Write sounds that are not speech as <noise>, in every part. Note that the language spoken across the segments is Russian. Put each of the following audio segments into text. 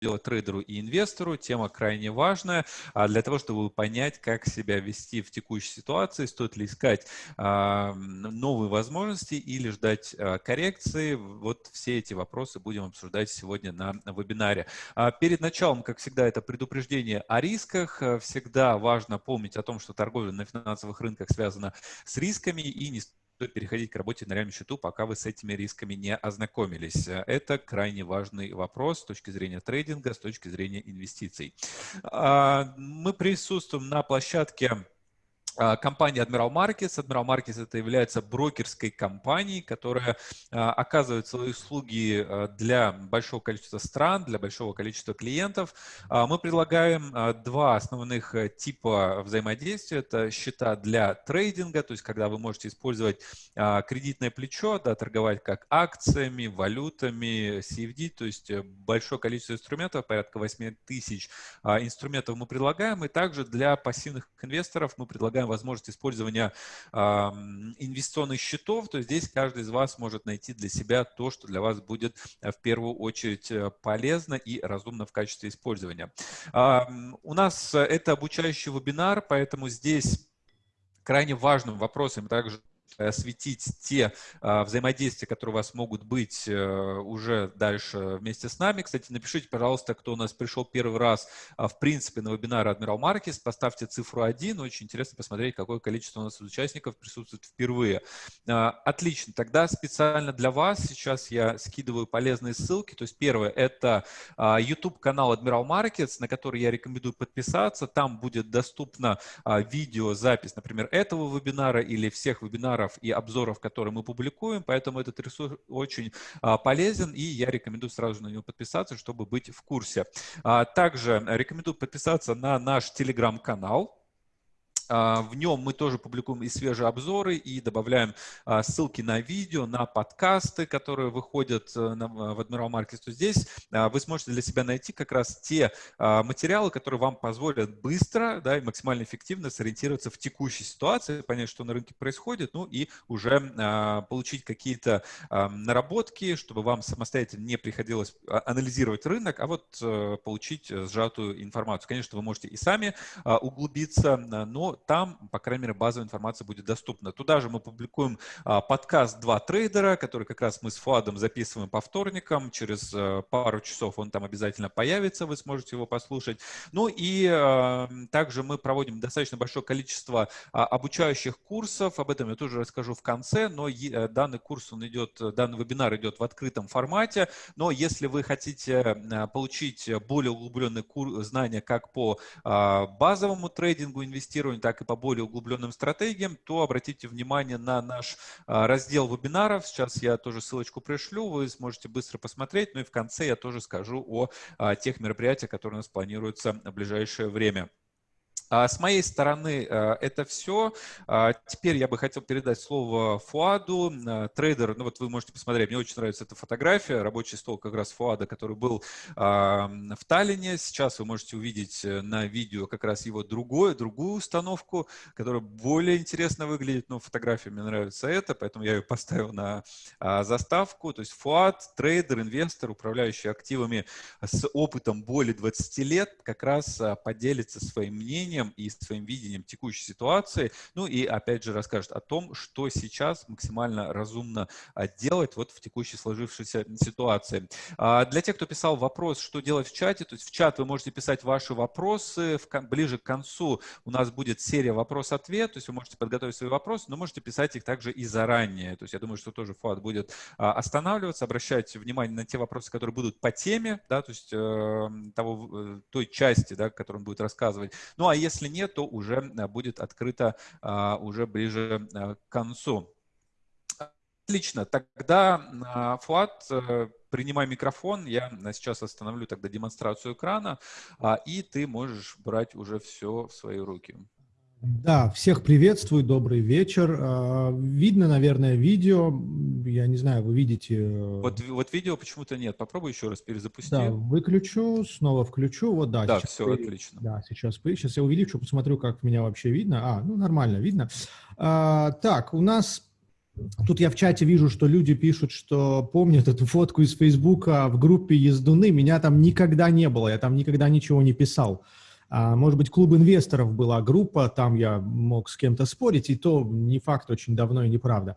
делать трейдеру и инвестору. Тема крайне важная а для того, чтобы понять, как себя вести в текущей ситуации, стоит ли искать а, новые возможности или ждать а, коррекции. Вот все эти вопросы будем обсуждать сегодня на вебинаре. Перед началом, как всегда, это предупреждение о рисках. Всегда важно помнить о том, что торговля на финансовых рынках связана с рисками и не переходить к работе на реальном счету, пока вы с этими рисками не ознакомились. Это крайне важный вопрос с точки зрения трейдинга, с точки зрения инвестиций. А, мы присутствуем на площадке компания Admiral Markets. Admiral Markets это является брокерской компанией, которая а, оказывает свои услуги а, для большого количества стран, для большого количества клиентов. Мы предлагаем два основных э, типа взаимодействия. Это счета для трейдинга, то есть когда вы можете использовать кредитное плечо, да, торговать как акциями, валютами, CFD, то есть э, большое количество инструментов, порядка 8 тысяч инструментов мы предлагаем. И также для пассивных инвесторов мы предлагаем возможность использования э, инвестиционных счетов, то здесь каждый из вас может найти для себя то, что для вас будет э, в первую очередь э, полезно и разумно в качестве использования. Э, у нас это обучающий вебинар, поэтому здесь крайне важным вопросом также осветить те а, взаимодействия, которые у вас могут быть э, уже дальше вместе с нами. Кстати, напишите, пожалуйста, кто у нас пришел первый раз, а, в принципе, на вебинар Admiral Markets, поставьте цифру 1. Очень интересно посмотреть, какое количество у нас участников присутствует впервые. А, отлично. Тогда специально для вас сейчас я скидываю полезные ссылки. То есть первое – это YouTube-канал Admiral Markets, на который я рекомендую подписаться. Там будет доступна видеозапись, например, этого вебинара или всех вебинаров, вебинаров и обзоров, которые мы публикуем, поэтому этот ресурс очень а, полезен, и я рекомендую сразу на него подписаться, чтобы быть в курсе. А, также рекомендую подписаться на наш телеграм-канал, в нем мы тоже публикуем и свежие обзоры, и добавляем а, ссылки на видео, на подкасты, которые выходят э, в Admiral Markets. То здесь а, вы сможете для себя найти как раз те материалы, которые вам позволят быстро да, и максимально эффективно сориентироваться в текущей ситуации, понять, что на рынке происходит, ну и уже получить какие-то наработки, чтобы вам самостоятельно не приходилось анализировать рынок, а вот э, получить э, сжатую информацию. Конечно, вы можете и сами углубиться, но там, по крайней мере, базовая информация будет доступна. Туда же мы публикуем а, подкаст «Два трейдера», который как раз мы с Фуадом записываем по вторникам. Через а, пару часов он там обязательно появится, вы сможете его послушать. Ну и а, также мы проводим достаточно большое количество а, обучающих курсов. Об этом я тоже расскажу в конце, но э, данный курс, он идет, данный вебинар идет в открытом формате. Но если вы хотите получить более углубленные знания как по а, базовому трейдингу, инвестированию, так и по более углубленным стратегиям, то обратите внимание на наш а, раздел вебинаров. Сейчас я тоже ссылочку пришлю, вы сможете быстро посмотреть. Ну и в конце я тоже скажу о а, тех мероприятиях, которые у нас планируются в ближайшее время. А с моей стороны э, это все. А теперь я бы хотел передать слово Фуаду, э, трейдер. Ну вот вы можете посмотреть, мне очень нравится эта фотография, рабочий стол как раз Фуада, который был в Таллине. Сейчас вы можете увидеть э, на видео как раз его другое, другую установку, которая более интересно выглядит, но фотография мне нравится это, поэтому я ее поставил на а, заставку. То есть Фуад, трейдер, инвестор, управляющий активами с опытом более 20 лет, как раз поделится своим мнением мнением и своим видением текущей ситуации, ну и опять же расскажет о том, что сейчас максимально разумно а, делать вот в текущей сложившейся ситуации. А, для тех, кто писал вопрос, что делать в чате, то есть в чат вы можете писать ваши вопросы, ближе к концу у нас будет серия вопрос-ответ, то есть вы можете подготовить свои вопросы, но можете писать их также и заранее, то есть я думаю, что тоже Фуат будет а, останавливаться, обращать внимание на те вопросы, которые будут по теме, да, то есть э, того, э, той части, да, которую он будет рассказывать. Ну а если если нет, то уже э, будет открыто а, уже ближе э, к концу. Отлично, тогда, а, Фуат, э, принимай микрофон, я сейчас остановлю тогда демонстрацию экрана, а, и ты можешь брать уже все в свои руки. Да, всех приветствую, добрый вечер. А, видно, наверное, видео. Я не знаю, вы видите... Э, вот, вот видео почему-то нет. Попробуй еще раз перезапустить. Да, выключу, снова включу. Вот, да. Да, все, при... отлично. Да, сейчас, сейчас я увеличу, посмотрю, как меня вообще видно. А, ну, нормально видно. А, так, у нас Тут я в чате вижу, что люди пишут, что помнят эту фотку из Фейсбука в группе ездуны. Меня там никогда не было, я там никогда ничего не писал. А, может быть, клуб инвесторов была группа, там я мог с кем-то спорить, и то не факт очень давно и неправда.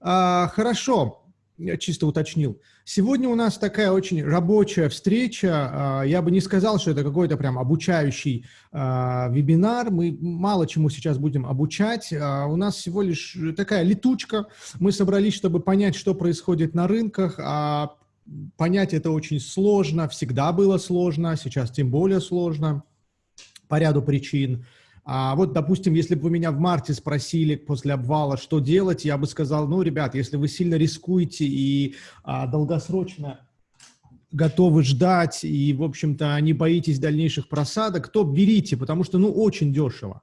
А, хорошо, я чисто уточнил. Сегодня у нас такая очень рабочая встреча. А, я бы не сказал, что это какой-то прям обучающий а, вебинар. Мы мало чему сейчас будем обучать. У нас всего лишь такая летучка. Мы собрались, чтобы понять, что происходит на рынках. Понять это очень сложно. Всегда было сложно, сейчас тем более сложно по ряду причин. А вот, допустим, если бы вы меня в марте спросили после обвала, что делать, я бы сказал, ну, ребят, если вы сильно рискуете и а, долгосрочно готовы ждать и, в общем-то, не боитесь дальнейших просадок, то берите, потому что, ну, очень дешево.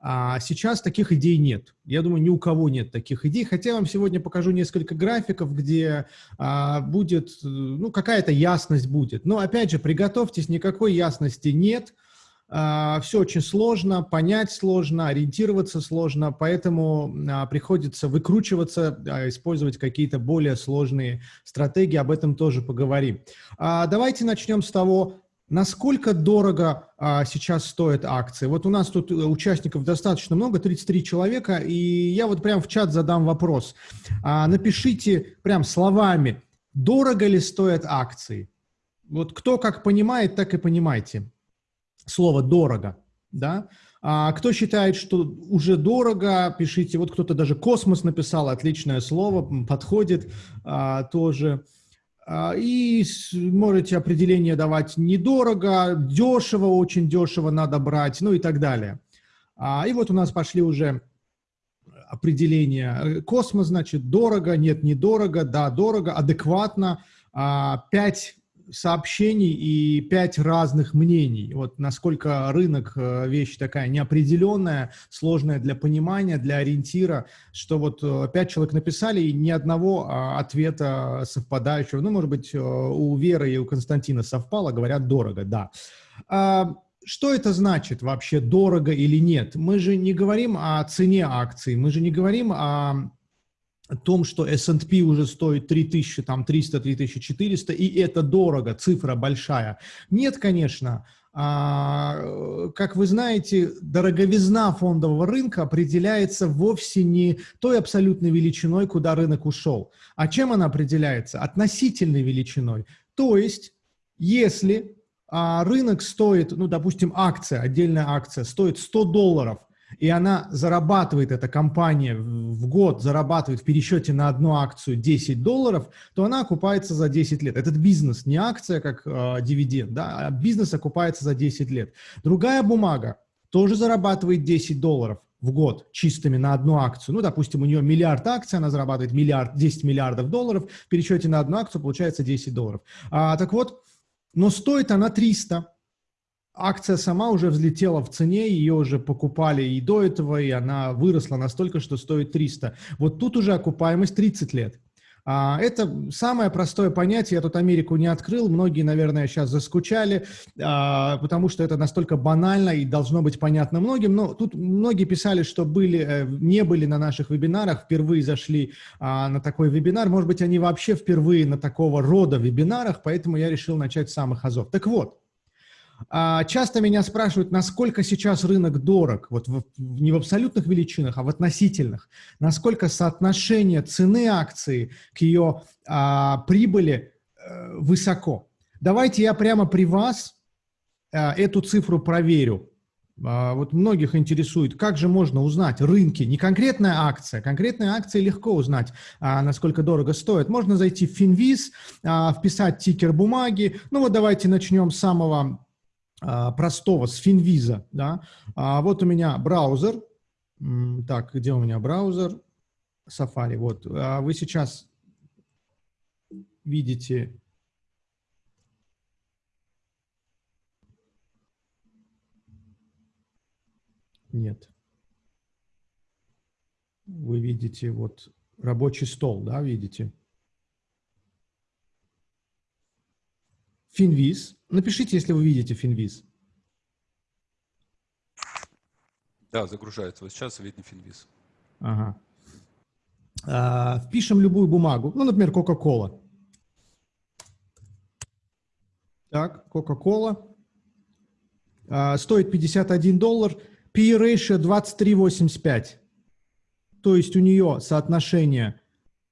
А сейчас таких идей нет. Я думаю, ни у кого нет таких идей. Хотя я вам сегодня покажу несколько графиков, где а, будет, ну, какая-то ясность будет. Но, опять же, приготовьтесь, никакой ясности нет – все очень сложно, понять сложно, ориентироваться сложно, поэтому а, приходится выкручиваться, а, использовать какие-то более сложные стратегии, об этом тоже поговорим. Давайте начнем с того, Насколько дорого а, сейчас стоят акции? Вот у нас тут э, участников достаточно много, 33 человека, и я вот прям в чат задам вопрос. А, напишите прям словами, дорого ли стоят акции? Вот кто как понимает, так и понимайте слово «дорого», да, а кто считает, что уже дорого, пишите. Вот кто-то даже «космос» написал, отличное слово, подходит а, тоже. А, и можете определение давать недорого, дешево, очень дешево надо брать, ну и так далее. А, и вот у нас пошли уже определения. Космос, значит, дорого, нет, недорого, да, дорого, адекватно. А, пять сообщений и пять разных мнений. Вот насколько рынок э, вещь такая неопределенная, сложная для понимания, для ориентира, что вот э, пять человек написали и ни одного а, ответа совпадающего. Ну, может быть, э, у Веры и у Константина совпало, говорят дорого, да. А, что это значит вообще, дорого или нет? Мы же не говорим о цене акций, мы же не говорим о о том, что S&P уже стоит 3300, там 300, 3400, и это дорого, цифра большая. Нет, конечно. А, как вы знаете, дороговизна фондового рынка определяется вовсе не той абсолютной величиной, куда рынок ушел. А чем она определяется? Относительной величиной. То есть, если а, рынок стоит, ну, допустим, акция, отдельная акция, стоит 100 долларов, и она зарабатывает, эта компания в год зарабатывает в пересчете на одну акцию 10 долларов, то она окупается за 10 лет. Этот бизнес, не акция как э, дивиденд, да, а бизнес окупается за 10 лет. Другая бумага тоже зарабатывает 10 долларов в год чистыми на одну акцию. Ну, допустим, у нее миллиард акций, она зарабатывает миллиард, 10 миллиардов долларов, в пересчете на одну акцию получается 10 долларов. А, так вот, но стоит она 300 акция сама уже взлетела в цене, ее уже покупали и до этого, и она выросла настолько, что стоит 300. Вот тут уже окупаемость 30 лет. А, это самое простое понятие, я тут Америку не открыл, многие, наверное, сейчас заскучали, а, потому что это настолько банально и должно быть понятно многим, но тут многие писали, что были, э, не были на наших вебинарах, впервые зашли а, на такой вебинар, может быть, они вообще впервые на такого рода вебинарах, поэтому я решил начать с самых азов. Так вот, часто меня спрашивают, насколько сейчас рынок дорог, вот в, не в абсолютных величинах, а в относительных, насколько соотношение цены акции к ее а, прибыли а, высоко. Давайте я прямо при вас а, эту цифру проверю. А, вот многих интересует, как же можно узнать рынки, не конкретная акция, конкретная акция легко узнать, а, насколько дорого стоит. Можно зайти в Finviz, а, вписать тикер бумаги. Ну вот давайте начнем с самого а, простого, с Finvisa, да, а вот у меня браузер, так, где у меня браузер? Safari, вот, а вы сейчас видите Нет. Вы видите вот рабочий стол, да, видите? Финвиз. Напишите, если вы видите Финвиз. Да, загружается. Вот сейчас видно Финвиз. Ага. э, впишем любую бумагу, ну, например, Coca-Cola. Так, Coca-Cola. Э, стоит 51 доллар. PE ratio 23,85. То есть у нее соотношение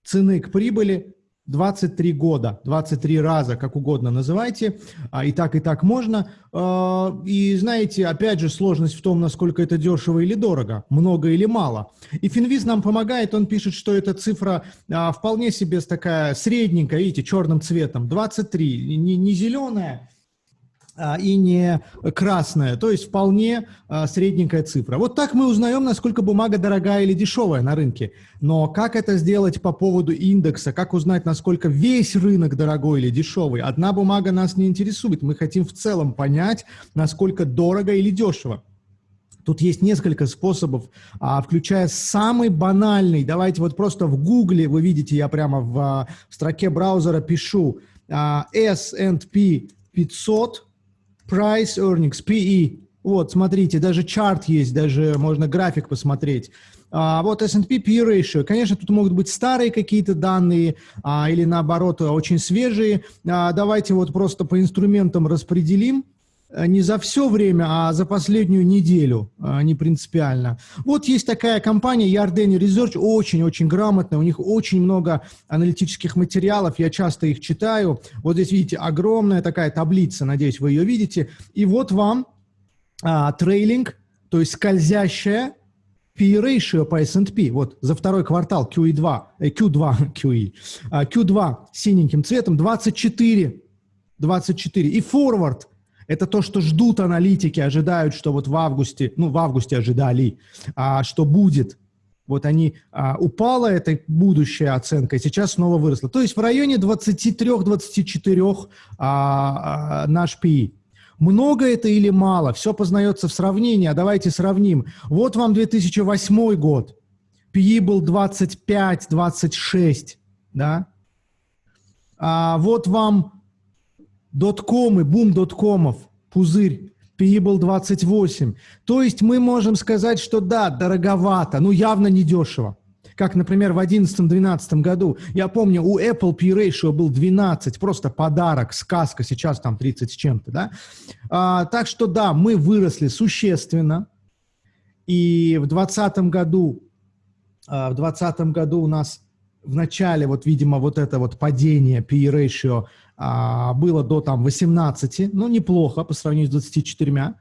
цены к прибыли 23 года, 23 раза, как угодно называйте, а, и так, и так можно. А, и знаете, опять же, сложность в том, насколько это дешево или дорого, много или мало. И Финвиз нам помогает, он пишет, что эта цифра а, вполне себе такая средненькая, видите, черным цветом, 23, не, не зеленая, и не красная, то есть вполне а, средненькая цифра. Вот так мы узнаем, насколько бумага дорогая или дешевая на рынке. Но как это сделать по поводу индекса, как узнать, насколько весь рынок дорогой или дешевый? Одна бумага нас не интересует, мы хотим в целом понять, насколько дорого или дешево. Тут есть несколько способов, а, включая самый банальный. Давайте вот просто в Гугле, вы видите, я прямо в строке браузера пишу S&P 500, Price Earnings, PE. Вот, смотрите, даже чарт есть, даже можно график посмотреть. А, вот S&P PE ratio. Конечно, тут могут быть старые какие-то данные а, или наоборот очень свежие. А, давайте вот просто по инструментам распределим. Э, не за все время, а за последнюю неделю, э, не принципиально. Вот есть такая компания Yardeni Research, очень-очень грамотная, у них очень много аналитических материалов, я часто их читаю. Вот здесь видите огромная такая таблица, надеюсь, вы ее видите. И вот вам а, трейлинг, то есть скользящая P ratio по S&P, вот за второй квартал QE2, э, Q2, QE, Q2 синеньким цветом 24, 24. И forward – это то, что ждут аналитики, ожидают, что вот в августе, ну, в августе ожидали, а, что будет. Вот они, а, упала эта будущая оценка, и сейчас снова выросла. То есть в районе 23-24 а, а, наш PI. Много это или мало? Все познается в сравнении, а давайте сравним. Вот вам 2008 год. PI был 25-26, да? А вот вам доткомы, бум доткомов, пузырь, Payable 28. То есть мы можем сказать, что да, дороговато, ну явно не дешево. Как, например, в 2011-2012 году. Я помню, у Apple P ratio был 12, просто подарок, сказка, сейчас там 30 с чем-то, да. А, так что да, мы выросли существенно. И в 2020 году, а, в 2020 году у нас в начале, вот, видимо, вот это вот падение P ratio а, было до там 18, ну, неплохо по сравнению с 24.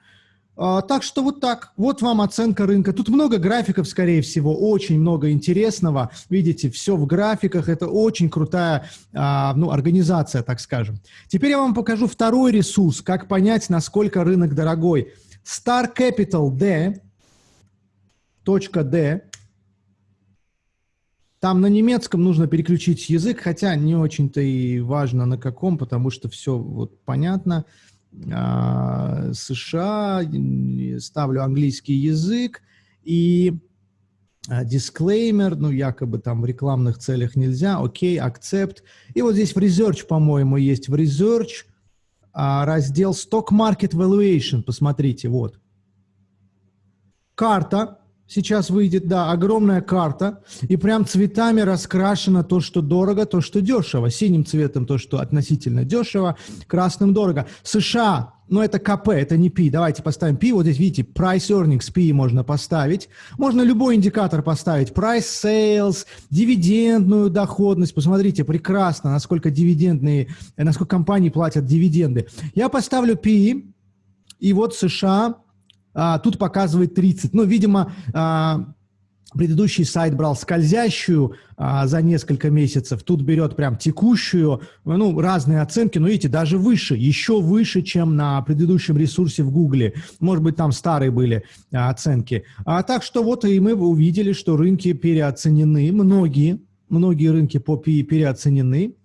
А, так что вот так, вот вам оценка рынка. Тут много графиков, скорее всего, очень много интересного. Видите, все в графиках, это очень крутая а, ну, организация, так скажем. Теперь я вам покажу второй ресурс, как понять, насколько рынок дорогой. Star Capital D, точка D, там на немецком нужно переключить язык, хотя не очень-то и важно на каком, потому что все вот понятно. А, США, ставлю английский язык и дисклеймер, ну, якобы там в рекламных целях нельзя, окей, accept. И вот здесь в Research, по-моему, есть в Research а, раздел Stock Market Valuation, посмотрите, вот. Карта, Сейчас выйдет, да, огромная карта, и прям цветами раскрашено то, что дорого, то, что дешево. Синим цветом то, что относительно дешево, красным дорого. США, ну это КП, это не P. Давайте поставим P. Вот здесь, видите, Price Earnings P можно поставить. Можно любой индикатор поставить. Price Sales, дивидендную доходность. Посмотрите, прекрасно, насколько дивидендные, насколько компании платят дивиденды. Я поставлю P, и вот США а, тут показывает 30. Ну, видимо, а, предыдущий сайт брал скользящую а, за несколько месяцев, тут берет прям текущую, ну, разные оценки, но видите, даже выше, еще выше, чем на предыдущем ресурсе в Гугле. Может быть, там старые были оценки. А, так что вот и мы увидели, что рынки переоценены, многие, многие рынки по PE переоценены.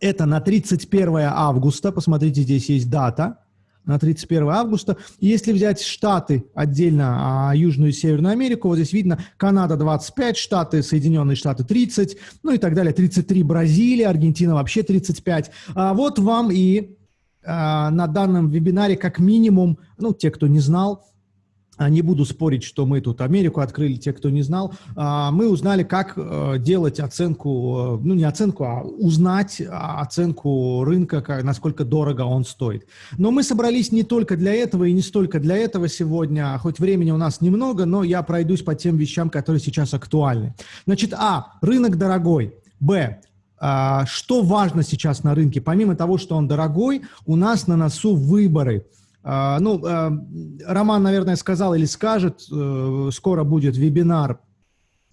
Это на 31 августа, посмотрите, здесь есть дата, на 31 августа. Если взять Штаты отдельно, а Южную и Северную Америку, вот здесь видно Канада 25, Штаты, Соединенные Штаты 30, ну и так далее, 33 Бразилия, Аргентина вообще 35. А вот вам и а, на данном вебинаре как минимум, ну, те, кто не знал, не буду спорить, что мы тут Америку открыли, те, кто не знал, а, мы узнали, как э, делать оценку, э, ну не оценку, а узнать оценку рынка, насколько дорого он стоит. Но мы собрались не только для этого и не столько для этого сегодня, хоть времени у нас немного, но я пройдусь по тем вещам, которые сейчас актуальны. Значит, а, рынок дорогой, б, а, что важно сейчас на рынке? Помимо того, что он дорогой, у нас на носу выборы – а, ну, а, Роман, наверное, сказал или скажет, э, скоро будет вебинар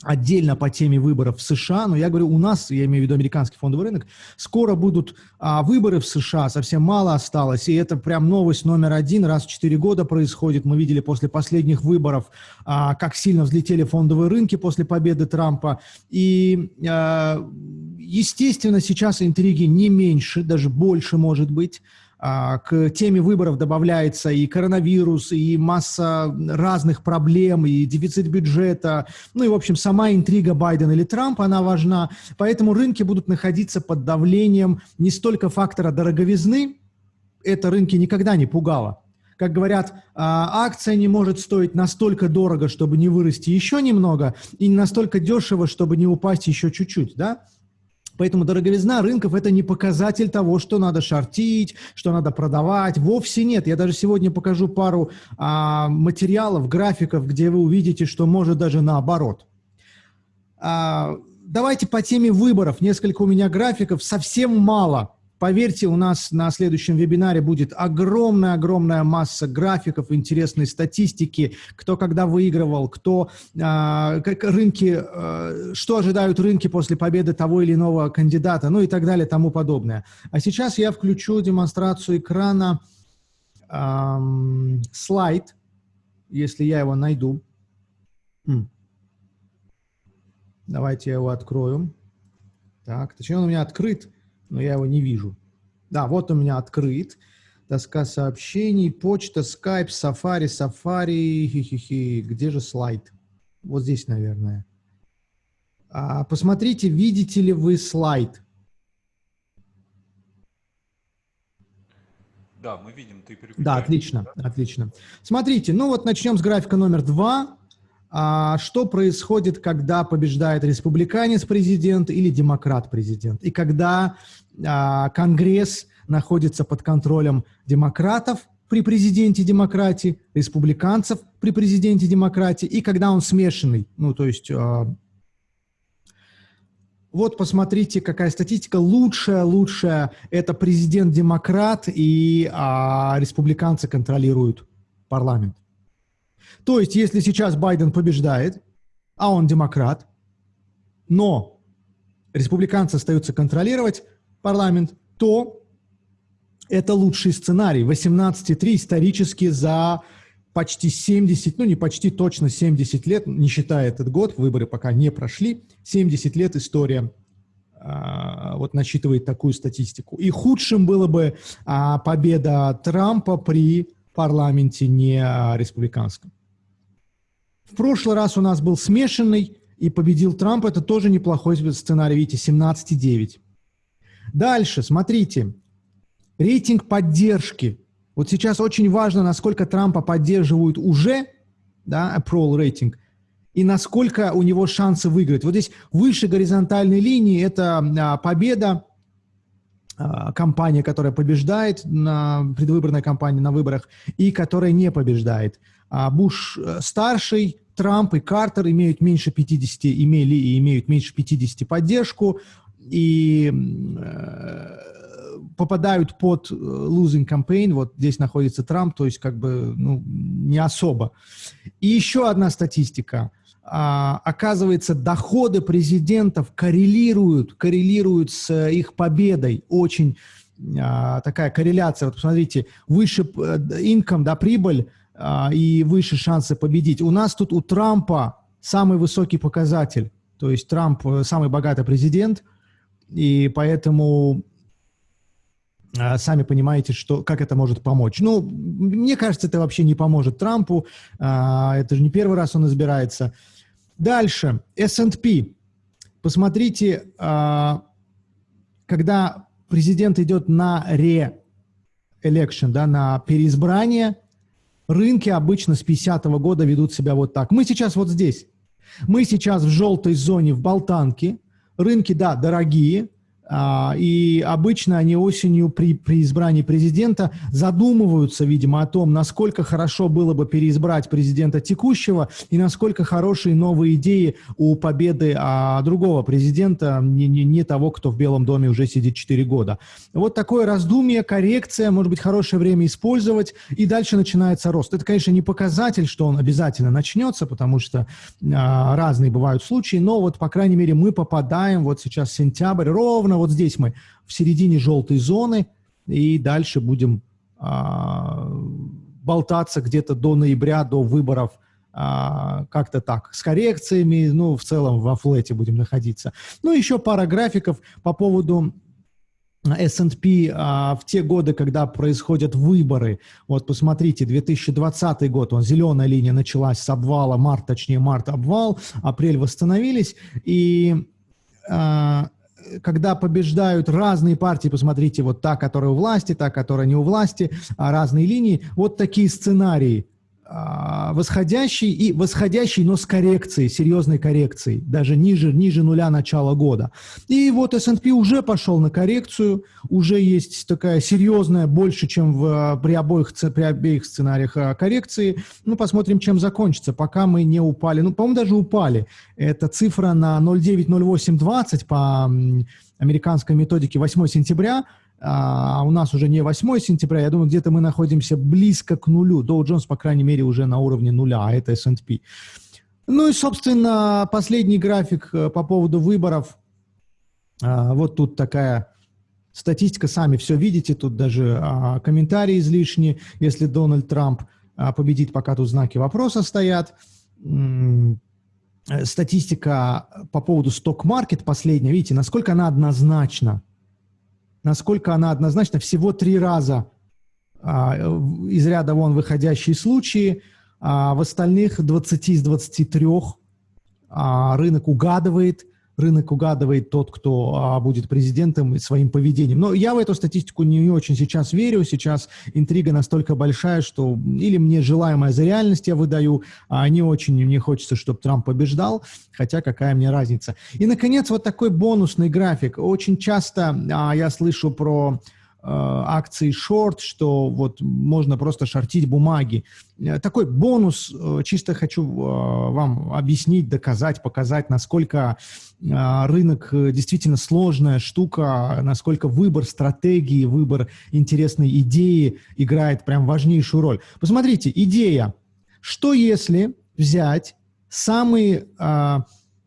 отдельно по теме выборов в США, но я говорю, у нас, я имею в виду американский фондовый рынок, скоро будут а, выборы в США, совсем мало осталось, и это прям новость номер один, раз в четыре года происходит. Мы видели после последних выборов, а, как сильно взлетели фондовые рынки после победы Трампа, и, а, естественно, сейчас интриги не меньше, даже больше может быть, а, к теме выборов добавляется и коронавирус, и масса разных проблем, и дефицит бюджета. Ну и, в общем, сама интрига Байдена или Трампа, она важна. Поэтому рынки будут находиться под давлением не столько фактора дороговизны, это рынки никогда не пугало. Как говорят, а, акция не может стоить настолько дорого, чтобы не вырасти еще немного, и не настолько дешево, чтобы не упасть еще чуть-чуть, да? Поэтому дороговизна рынков – это не показатель того, что надо шортить, что надо продавать. Вовсе нет. Я даже сегодня покажу пару а, материалов, графиков, где вы увидите, что может даже наоборот. А, давайте по теме выборов. Несколько у меня графиков. Совсем мало – Поверьте, у нас на следующем вебинаре будет огромная-огромная масса графиков, интересной статистики, кто когда выигрывал, кто, э, как рынки, э, что ожидают рынки после победы того или иного кандидата, ну и так далее, тому подобное. А сейчас я включу демонстрацию экрана, э, слайд, если я его найду. Давайте я его открою. Так, точнее он у меня открыт но я его не вижу. Да, вот у меня открыт. Доска сообщений, почта, скайп, сафари, сафари, хи-хи-хи. Где же слайд? Вот здесь, наверное. А, посмотрите, видите ли вы слайд? Да, мы видим, ты Да, отлично, да? отлично. Смотрите, ну вот начнем с графика номер два. А, что происходит, когда побеждает республиканец-президент или демократ-президент? И когда а, Конгресс находится под контролем демократов при президенте демократии, республиканцев при президенте демократии, и когда он смешанный, ну, то есть... А, вот посмотрите, какая статистика. Лучшая, лучшая – это президент-демократ, и а, республиканцы контролируют парламент. То есть, если сейчас Байден побеждает, а он демократ, но республиканцы остаются контролировать, парламент, то это лучший сценарий. 18,3 исторически за почти 70, ну не почти, точно 70 лет, не считая этот год, выборы пока не прошли, 70 лет история а, вот насчитывает такую статистику. И худшим было бы а, победа Трампа при парламенте не а, республиканском. В прошлый раз у нас был смешанный, и победил Трамп, это тоже неплохой сценарий, видите, 17,9. Дальше, смотрите, рейтинг поддержки. Вот сейчас очень важно, насколько Трампа поддерживают уже, да, approval рейтинг, и насколько у него шансы выиграть. Вот здесь выше горизонтальной линии это а, победа, а, компания, которая побеждает на предвыборной кампании на выборах и которая не побеждает. А Буш э, старший, Трамп и Картер имеют меньше 50, имели и имеют меньше 50 поддержку и э, попадают под э, losing campaign, вот здесь находится Трамп, то есть как бы ну, не особо. И еще одна статистика. А, оказывается, доходы президентов коррелируют, коррелируют с их победой. Очень а, такая корреляция. Вот посмотрите, выше income, да, прибыль и выше шансы победить. У нас тут у Трампа самый высокий показатель. То есть Трамп э, самый богатый президент – и поэтому а, сами понимаете, что, как это может помочь. Ну, мне кажется, это вообще не поможет Трампу. А, это же не первый раз он избирается. Дальше. S&P. Посмотрите, а, когда президент идет на re-election, да, на переизбрание, Рынки обычно с 50 -го года ведут себя вот так. Мы сейчас вот здесь. Мы сейчас в желтой зоне, в Болтанке. Рынки, да, дорогие, и обычно они осенью при, при избрании президента задумываются, видимо, о том, насколько хорошо было бы переизбрать президента текущего и насколько хорошие новые идеи у победы а, другого президента, не, не, не того, кто в Белом доме уже сидит 4 года. Вот такое раздумье, коррекция, может быть, хорошее время использовать, и дальше начинается рост. Это, конечно, не показатель, что он обязательно начнется, потому что а, разные бывают случаи, но вот, по крайней мере, мы попадаем, вот сейчас сентябрь, ровно вот здесь мы в середине желтой зоны, и дальше будем а, болтаться где-то до ноября, до выборов, а, как-то так, с коррекциями, ну, в целом во флете будем находиться. Ну, еще пара графиков по поводу S&P а, в те годы, когда происходят выборы. Вот посмотрите, 2020 год, он зеленая линия началась с обвала, март, точнее март обвал, апрель восстановились, и а, когда побеждают разные партии, посмотрите, вот та, которая у власти, та, которая не у власти, а разные линии, вот такие сценарии – восходящий и восходящий, но с коррекцией, серьезной коррекцией, даже ниже, ниже нуля начала года. И вот S&P уже пошел на коррекцию, уже есть такая серьезная, больше, чем в, при, обоих, при обеих сценариях а, коррекции. Ну, посмотрим, чем закончится, пока мы не упали. Ну, по-моему, даже упали. Это цифра на 0,90820 по американской методике 8 сентября – а у нас уже не 8 сентября, я думаю, где-то мы находимся близко к нулю. Dow Jones, по крайней мере, уже на уровне нуля, а это S&P. Ну и, собственно, последний график э, по поводу выборов. А, вот тут такая статистика, сами все видите, тут даже а, комментарии излишние, если Дональд Трамп а, победит, пока тут знаки вопроса стоят. Э, статистика по поводу сток-маркет последняя, видите, насколько она однозначна насколько она однозначна, всего три раза а, из ряда вон выходящие случаи, а в остальных 20 из 23 а, рынок угадывает рынок угадывает тот, кто а, будет президентом своим поведением. Но я в эту статистику не, очень сейчас верю. Сейчас интрига настолько большая, что или мне желаемое за реальность я выдаю, а не очень мне хочется, чтобы Трамп побеждал, хотя какая мне разница. И, наконец, вот такой бонусный график. Очень часто а, я слышу про акции шорт, что вот можно просто шортить бумаги. Э, такой бонус, э, чисто хочу вам объяснить, доказать, показать, насколько рынок действительно сложная штука, насколько выбор стратегии, выбор интересной идеи играет прям важнейшую роль. Посмотрите, идея. Что если взять самые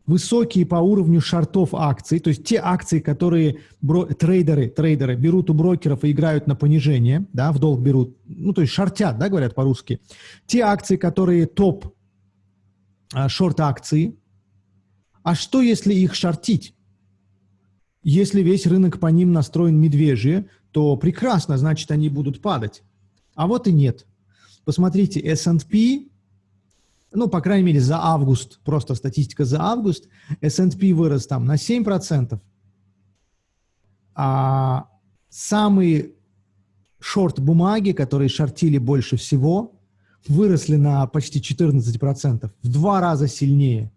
высокие по уровню шартов акций, то есть те акции, которые бро- трейдеры, трейдеры берут у брокеров и играют на понижение, да, в долг берут, ну, то есть шортят, да, говорят по-русски. Те акции, которые топ а, шорт-акции. А что, если их шортить? Если весь рынок по ним настроен медвежье, то прекрасно, значит, они будут падать. А вот и нет. Посмотрите, S&P ну, по крайней мере, за август, просто статистика за август, S&P вырос там на 7%, а самые шорт-бумаги, которые шортили больше всего, выросли на почти 14%, в два раза сильнее.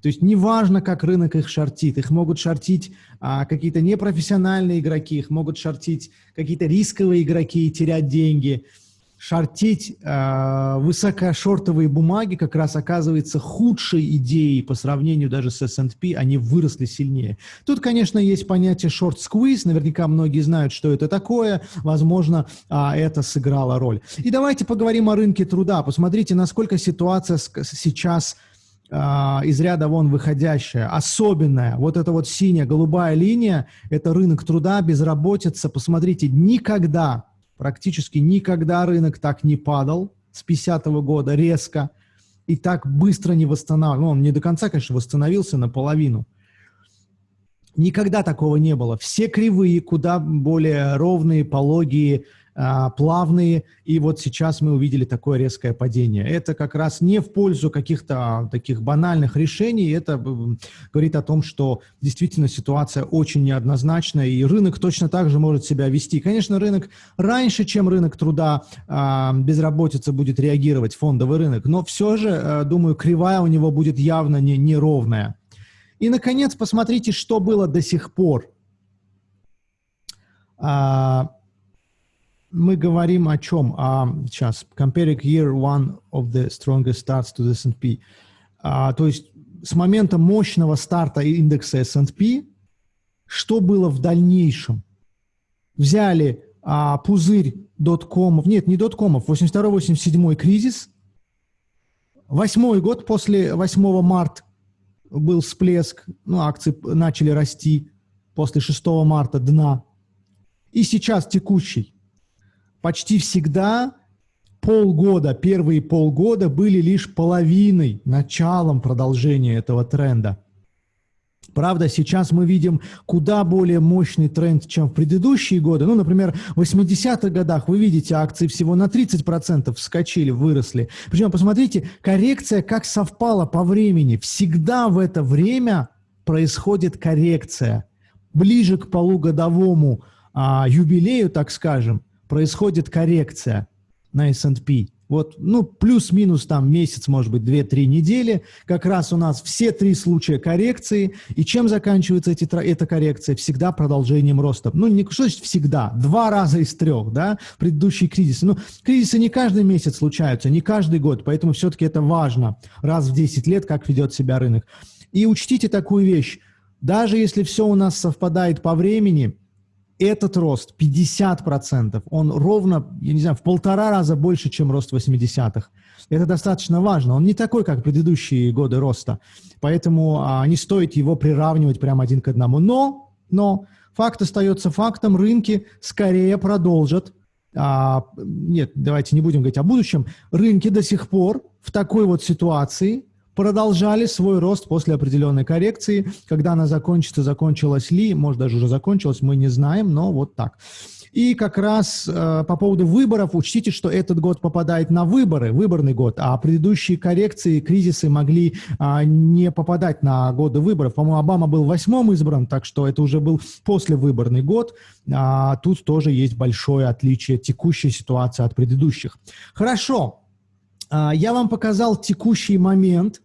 То есть неважно, как рынок их шортит, их могут шортить а, какие-то непрофессиональные игроки, их могут шортить какие-то рисковые игроки и терять деньги – шортить э, высокошортовые бумаги как раз оказывается худшей идеей по сравнению даже с S&P, они выросли сильнее. Тут, конечно, есть понятие short-squeeze, наверняка многие знают, что это такое, возможно, э, это сыграло роль. И давайте поговорим о рынке труда, посмотрите, насколько ситуация сейчас э, из ряда вон выходящая, особенная. Вот эта вот синяя, голубая линия, это рынок труда, безработица. Посмотрите, никогда Практически никогда рынок так не падал с 50 -го года резко и так быстро не восстанавливался. Ну, он не до конца, конечно, восстановился наполовину. Никогда такого не было. Все кривые, куда более ровные, пологие, плавные, и вот сейчас мы увидели такое резкое падение. Это как раз не в пользу каких-то таких банальных решений, это говорит о том, что действительно ситуация очень неоднозначная, и рынок точно так же может себя вести. Конечно, рынок раньше, чем рынок труда, а, безработица будет реагировать, фондовый рынок, но все же, э, думаю, кривая у него будет явно не, неровная. И, наконец, посмотрите, что было до сих пор. Мы говорим о чем? А, сейчас, comparing year one of the strongest starts to the S&P. А, то есть с момента мощного старта индекса S&P, что было в дальнейшем? Взяли а, пузырь доткомов, нет, не доткомов, 82-87 кризис, восьмой год после 8 марта был всплеск, ну, акции начали расти после 6 марта дна, и сейчас текущий почти всегда полгода, первые полгода были лишь половиной, началом продолжения этого тренда. Правда, сейчас мы видим куда более мощный тренд, чем в предыдущие годы. Ну, например, в 80-х годах вы видите, акции всего на 30% вскочили, выросли. Причем, посмотрите, коррекция как совпала по времени. Всегда в это время происходит коррекция. Ближе к полугодовому а, юбилею, так скажем, происходит коррекция на S&P. Вот, ну, плюс-минус там месяц, может быть, 2-3 недели. Как раз у нас все три случая коррекции. И чем заканчивается эти, эта коррекция? Всегда продолжением роста. Ну, не, что значит всегда? Два раза из трех, да, предыдущие кризисы. Ну, кризисы не каждый месяц случаются, не каждый год, поэтому все-таки это важно. Раз в 10 лет, как ведет себя рынок. И учтите такую вещь. Даже если все у нас совпадает по времени, этот рост 50%, он ровно, я не знаю, в полтора раза больше, чем рост 80-х. Это достаточно важно. Он не такой, как предыдущие годы роста. Поэтому а, не стоит его приравнивать прямо один к одному. Но, но факт остается фактом. Рынки скорее продолжат а, нет, давайте не будем говорить о будущем, рынки до сих пор в такой вот ситуации продолжали свой рост после определенной коррекции. Когда она закончится, закончилась ли, может даже уже закончилась, мы не знаем, но вот так. И как раз э, по поводу выборов, учтите, что этот год попадает на выборы, выборный год, а предыдущие коррекции, кризисы могли э, не попадать на годы выборов. По-моему, Обама был восьмым избран, так что это уже был послевыборный год. А тут тоже есть большое отличие текущей ситуации от предыдущих. Хорошо, я вам показал текущий момент,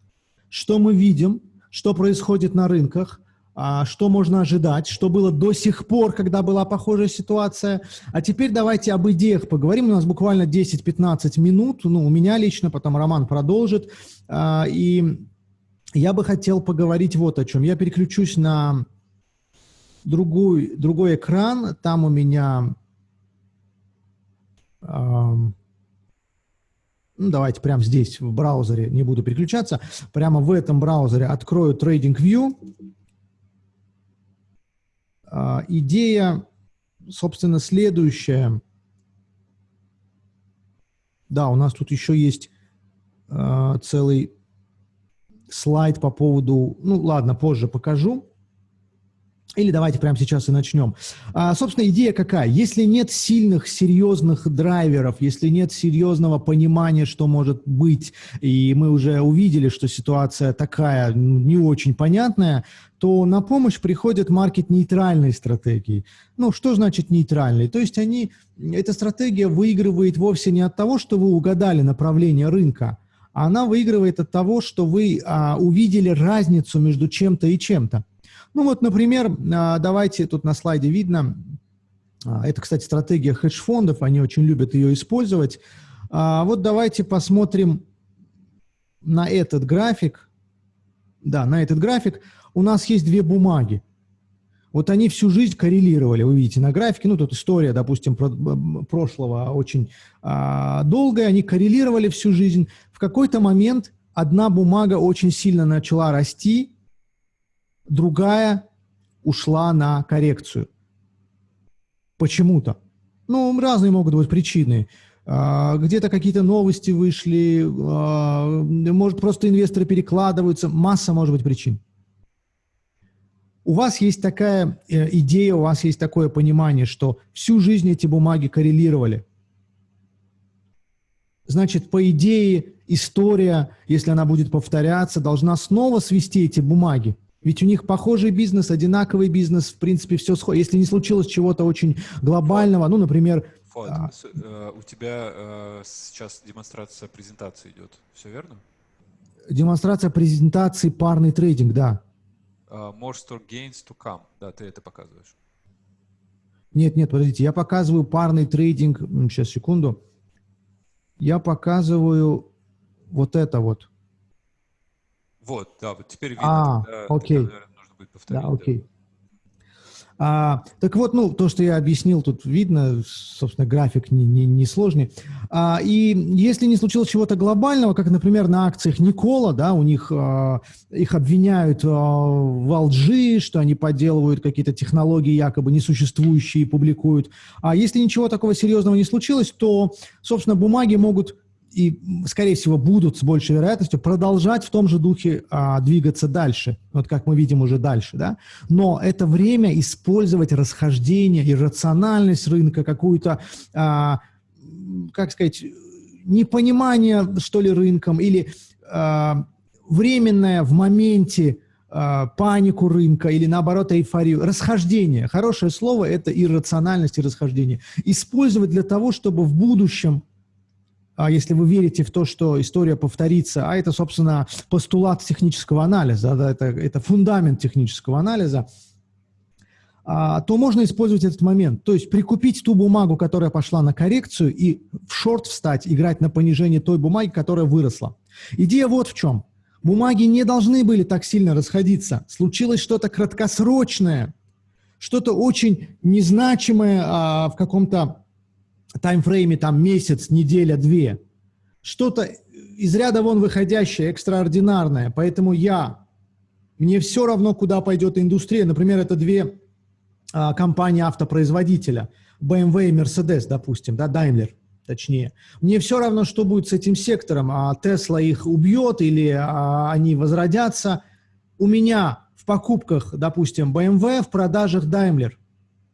что мы видим, что происходит на рынках, а, что можно ожидать, что было до сих пор, когда была похожая ситуация. А теперь давайте об идеях поговорим. У нас буквально 10-15 минут. Ну, у меня лично, потом Роман продолжит. А, и я бы хотел поговорить вот о чем. Я переключусь на другой, другой экран. Там у меня ну, давайте прямо здесь в браузере, не буду переключаться, прямо в этом браузере открою TradingView. А, идея, собственно, следующая. Да, у нас тут еще есть а, целый слайд по поводу, ну ладно, позже покажу. Или давайте прямо сейчас и начнем. А, собственно, идея какая? Если нет сильных, серьезных драйверов, если нет серьезного понимания, что может быть, и мы уже увидели, что ситуация такая не очень понятная, то на помощь приходят маркет-нейтральные стратегии. Ну, что значит нейтральные? То есть они, эта стратегия выигрывает вовсе не от того, что вы угадали направление рынка, а она выигрывает от того, что вы а, увидели разницу между чем-то и чем-то. Ну вот, например, а, давайте, тут на слайде видно, а, это, кстати, стратегия хедж-фондов, они очень любят ее использовать. А, вот давайте посмотрим на этот график. Да, на этот график. У нас есть две бумаги. Вот они всю жизнь коррелировали, вы видите на графике, ну тут история, допустим, про, прошлого очень а, долгая, они коррелировали всю жизнь. В какой-то момент одна бумага очень сильно начала расти, другая ушла на коррекцию. Почему-то. Ну, разные могут быть причины. А, где-то какие-то новости вышли, а, может, просто инвесторы перекладываются. Масса может быть причин. у вас есть такая э, идея, у вас есть такое понимание, что всю жизнь эти бумаги коррелировали. Значит, по идее, история, если она будет повторяться, должна снова свести эти бумаги. Ведь у них похожий бизнес, одинаковый бизнес, в принципе, все сходит. Если не случилось чего-то очень глобального, ну, например... Вот, а... Э, у тебя э, сейчас демонстрация презентации идет, все верно? Демонстрация презентации парный трейдинг, да. Uh, more store gains to come, да, ты это показываешь. Нет, нет, подождите, я показываю парный трейдинг, сейчас, секунду. Я показываю вот это вот. Вот, да, вот теперь видно. А, тогда, окей. Тогда, наверное, нужно будет повторить. Да, окей. Да. А, так вот, ну, то, что я объяснил, тут видно, собственно, график не, не, не сложный. А, и если не случилось чего-то глобального, как, например, на акциях Никола, да, у них а, их обвиняют а, в лжи, что они подделывают какие-то технологии якобы несуществующие и публикуют. А если ничего такого серьезного не случилось, то, собственно, бумаги могут и, скорее всего, будут с большей вероятностью продолжать в том же духе а, двигаться дальше, вот как мы видим уже дальше, да. Но это время использовать расхождение, иррациональность рынка, какую-то, а, как сказать, непонимание, что ли, рынком, или а, временное в моменте а, панику рынка или наоборот эйфорию. Расхождение. Хорошее слово – это иррациональность и расхождение. Использовать для того, чтобы в будущем если вы верите в то, что история повторится, а это, собственно, постулат технического анализа, да, это, это фундамент технического анализа, а, то можно использовать этот момент. То есть прикупить ту бумагу, которая пошла на коррекцию, и в шорт встать, играть на понижение той бумаги, которая выросла. Идея вот в чем. Бумаги не должны были так сильно расходиться. Случилось что-то краткосрочное, что-то очень незначимое а, в каком-то таймфрейме там месяц, неделя, две. Что-то из ряда вон выходящее, экстраординарное. Поэтому я, мне все равно, куда пойдет индустрия. Например, это две а, компании автопроизводителя. BMW и Mercedes, допустим, да, Daimler точнее. Мне все равно, что будет с этим сектором, а Tesla их убьет или а, они возродятся. У меня в покупках, допустим, BMW, в продажах Daimler –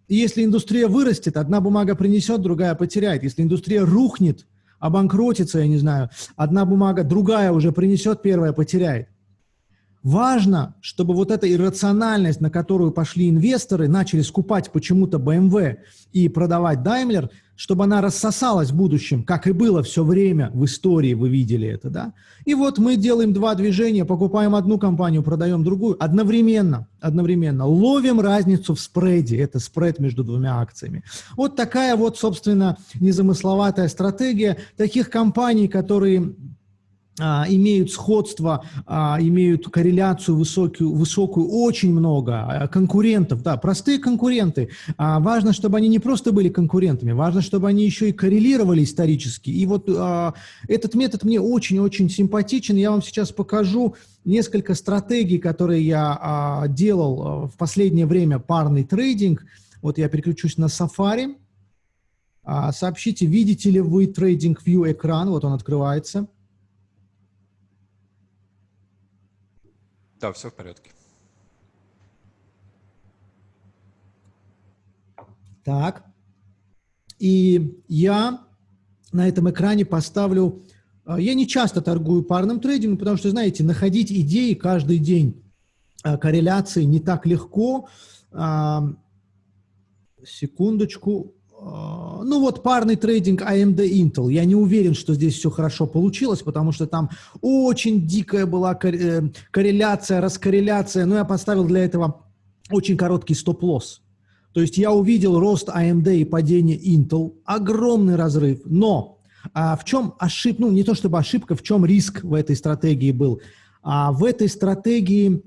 и если индустрия вырастет, одна бумага принесет, другая потеряет. Если индустрия рухнет, обанкротится, я не знаю, одна бумага, другая уже принесет, первая потеряет. Важно, чтобы вот эта иррациональность, на которую пошли инвесторы, начали скупать почему-то BMW и продавать Daimler, чтобы она рассосалась в будущем, как и было все время в истории, вы видели это, да? И вот мы делаем два движения, покупаем одну компанию, продаем другую, одновременно, одновременно, ловим разницу в спреде, это спред между двумя акциями. Вот такая вот, собственно, незамысловатая стратегия таких компаний, которые имеют сходство, а, имеют корреляцию высокую, высокую очень много а, конкурентов, да, простые конкуренты. Важно, чтобы они не просто были конкурентами, важно, чтобы они еще и коррелировали исторически. И вот этот метод мне очень-очень симпатичен. Я вам сейчас покажу несколько стратегий, которые я делал в последнее время, парный трейдинг. Вот я переключусь на Safari. Сообщите, видите ли вы трейдинг View экран, вот он открывается. Да, все в порядке. Так. И я на этом экране поставлю... А, я не часто торгую парным трейдингом, потому что, знаете, находить идеи каждый день а, корреляции не так легко. Секундочку. А, ну вот парный трейдинг AMD Intel. Я не уверен, что здесь все хорошо получилось, потому что там очень дикая была э, корреляция, раскорреляция. Но я поставил для этого очень короткий стоп-лосс. То есть я увидел рост AMD и падение Intel, огромный разрыв. Но а в чем ошибка, ну не то чтобы ошибка, в чем риск в этой стратегии был? А в этой стратегии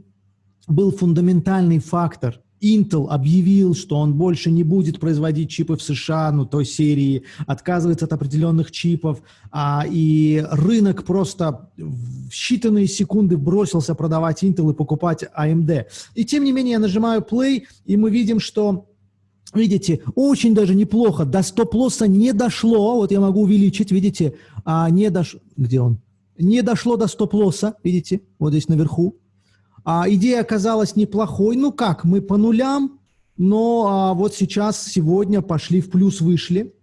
был фундаментальный фактор – Intel объявил, что он больше не будет производить чипы в США, ну, той серии, отказывается от определенных чипов, а, и рынок просто в считанные секунды бросился продавать Intel и покупать AMD. И тем не менее я нажимаю play, и мы видим, что Видите, очень даже неплохо. До стоп-лосса не дошло. Вот я могу увеличить, видите, а не дошло. Где он? Не дошло до стоп-лосса, видите, вот здесь наверху. А, идея оказалась неплохой. Ну как, мы по нулям, но а, вот сейчас, сегодня пошли в плюс, вышли.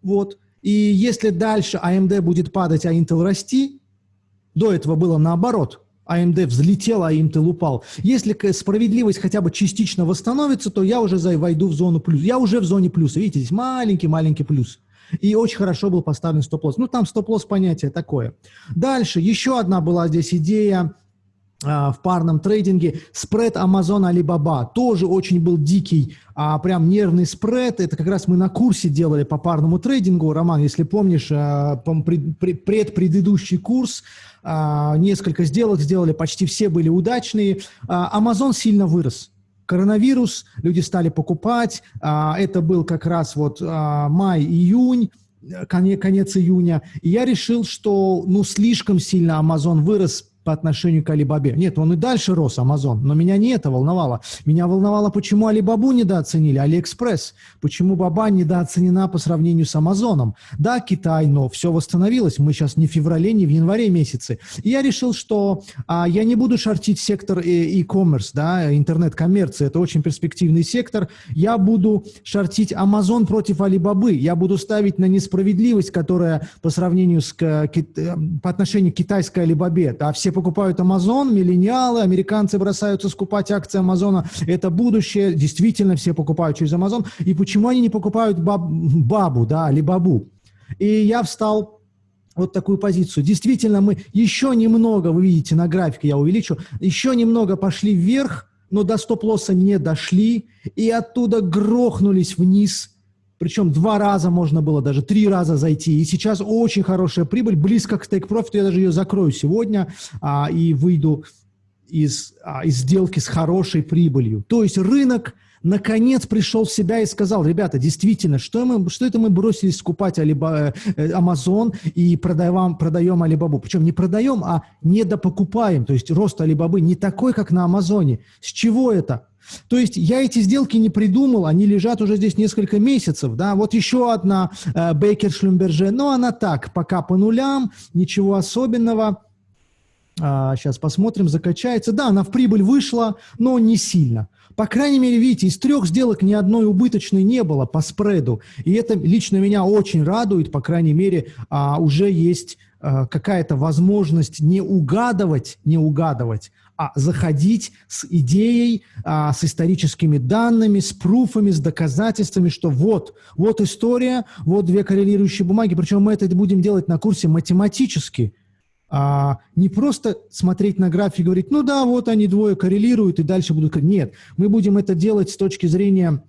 Вот. И если дальше AMD будет падать, а Intel расти, до этого было наоборот. AMD взлетел, а Intel упал. Если справедливость хотя бы частично восстановится, то я уже войду в зону плюс. Я уже в зоне плюса. Видите, здесь маленький-маленький плюс. И очень хорошо был поставлен стоп-лосс. Ну, там стоп-лосс понятие такое. Дальше, еще одна была здесь идея а, в парном трейдинге. Спред Amazon Alibaba тоже очень был дикий, а, прям нервный спред. Это как раз мы на курсе делали по парному трейдингу. Роман, если помнишь, а, предпредыдущий курс, а, несколько сделок сделали, почти все были удачные. А, Amazon сильно вырос. Коронавирус, люди стали покупать. Это был как раз вот май-июнь конец, конец июня, и я решил, что ну слишком сильно Amazon вырос по отношению к Алибабе. Нет, он и дальше рос, Амазон, но меня не это волновало. Меня волновало, почему Алибабу недооценили, Алиэкспресс, почему Баба недооценена по сравнению с Амазоном. Да, Китай, но все восстановилось, мы сейчас не в феврале, не в январе месяце. И я решил, что а, я не буду шортить сектор e-commerce, да, интернет-коммерции, это очень перспективный сектор. Я буду шортить Амазон против Алибабы, я буду ставить на несправедливость, которая по сравнению с, э, по отношению к китайской Алибабе, да, все покупают Amazon, миллениалы, американцы бросаются скупать акции Амазона. Это будущее, действительно все покупают через Amazon. И почему они не покупают баб, бабу, да, или бабу? И я встал вот такую позицию. Действительно, мы еще немного, вы видите на графике, я увеличу, еще немного пошли вверх, но до стоп-лосса не дошли, и оттуда грохнулись вниз – причем два раза можно было, даже три раза зайти. И сейчас очень хорошая прибыль, близко к стейк профиту. Я даже ее закрою сегодня а, и выйду из, а, из сделки с хорошей прибылью. То есть рынок наконец пришел в себя и сказал, ребята, действительно, что, мы, что это мы бросились скупать Алиба, э, Amazon и продаем, продаем Алибабу? Причем не продаем, а недопокупаем. То есть рост Алибабы не такой, как на Амазоне. С чего это? То есть я эти сделки не придумал, они лежат уже здесь несколько месяцев, да, вот еще одна э, Бейкер Шлюмберже, но она так, пока по нулям, ничего особенного, а, сейчас посмотрим, закачается, да, она в прибыль вышла, но не сильно. По крайней мере, видите, из трех сделок ни одной убыточной не было по спреду, и это лично меня очень радует, по крайней мере, а, уже есть а, какая-то возможность не угадывать, не угадывать, а заходить с идеей, а, с историческими данными, с пруфами, с доказательствами, что вот, вот история, вот две коррелирующие бумаги, причем мы это будем делать на курсе математически, а не просто смотреть на график и говорить, ну да, вот они двое коррелируют и дальше будут... Нет, мы будем это делать с точки зрения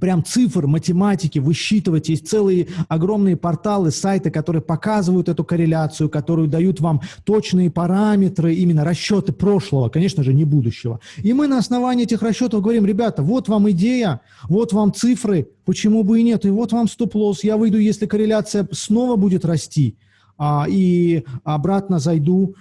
прям цифр, математики, высчитывать. Есть целые огромные порталы, сайты, которые показывают эту корреляцию, которые дают вам точные параметры, именно расчеты прошлого, конечно же, не будущего. И мы на основании этих расчетов говорим, ребята, вот вам идея, вот вам цифры, почему бы и нет, и вот вам стоп-лосс, я выйду, если корреляция снова будет расти а, и обратно зайду,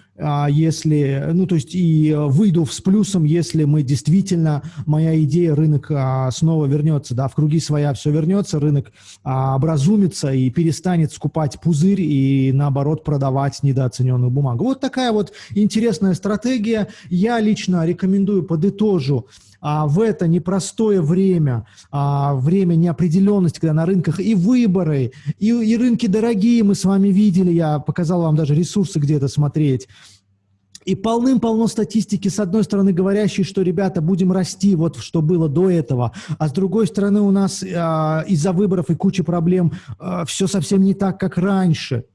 если, ну, то есть и выйду с плюсом, если мы действительно, моя идея, рынок а, снова вернется, да, в круги своя все вернется, рынок а, образумится и перестанет скупать пузырь и, наоборот, продавать недооцененную бумагу. Вот такая вот интересная стратегия. Я лично рекомендую, подытожу, а, в это непростое время, а, время неопределенности, когда на рынках и выборы, и, и рынки дорогие, мы с вами видели, я показал вам даже ресурсы где-то смотреть, и полным-полно статистики, с одной стороны, говорящей, что, ребята, будем расти, вот что было до этого, а с другой стороны, у нас э, из-за выборов и кучи проблем э, все совсем не так, как раньше.